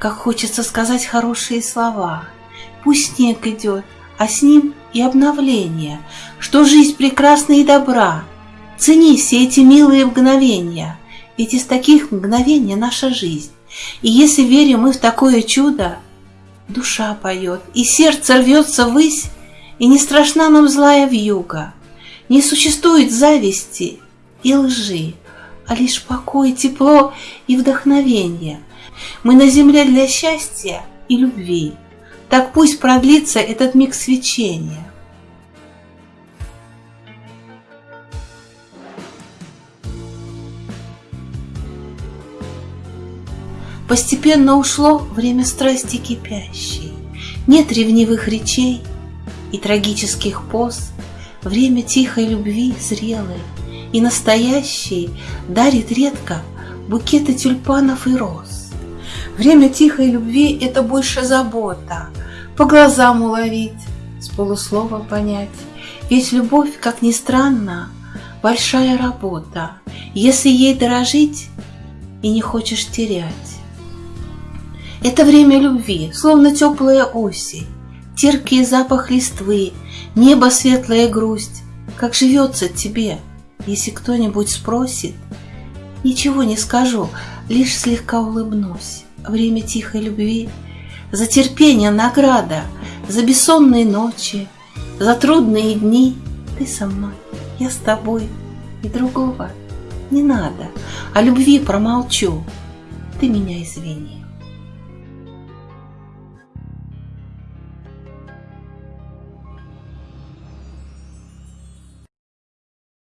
как хочется сказать хорошие слова. Пусть снег идет, а с ним и обновление, что жизнь прекрасна и добра. Цени все эти милые мгновения, ведь из таких мгновений наша жизнь. И если верим мы в такое чудо, душа поет, и сердце рвется ввысь, и не страшна нам злая вьюга. Не существует зависти и лжи, а лишь покой, тепло и вдохновение. Мы на земле для счастья и любви. Так пусть продлится этот миг свечения. Постепенно ушло время страсти кипящей. Нет ревнивых речей и трагических поз. Время тихой любви зрелой и настоящей Дарит редко букеты тюльпанов и роз. Время тихой любви — это больше забота, По глазам уловить, с полуслова понять. Ведь любовь, как ни странно, большая работа, Если ей дорожить и не хочешь терять. Это время любви, словно теплая осень, Терпкий запах листвы, небо светлая грусть. Как живется тебе, если кто-нибудь спросит? Ничего не скажу, лишь слегка улыбнусь. Время тихой любви, за терпение награда, За бессонные ночи, за трудные дни. Ты со мной, я с тобой, и другого не надо. О любви промолчу, ты меня извини.